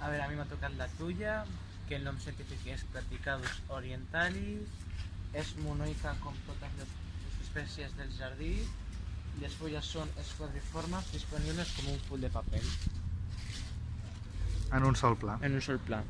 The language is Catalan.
A ver, a mí me ha tocado la tuya, que el nom científic és Platycadus orientalis, és monoica com totes les espècies del jardí, les fulles són esquadriformes disponibles com un full de paper. En un sol pla. En un sol pla.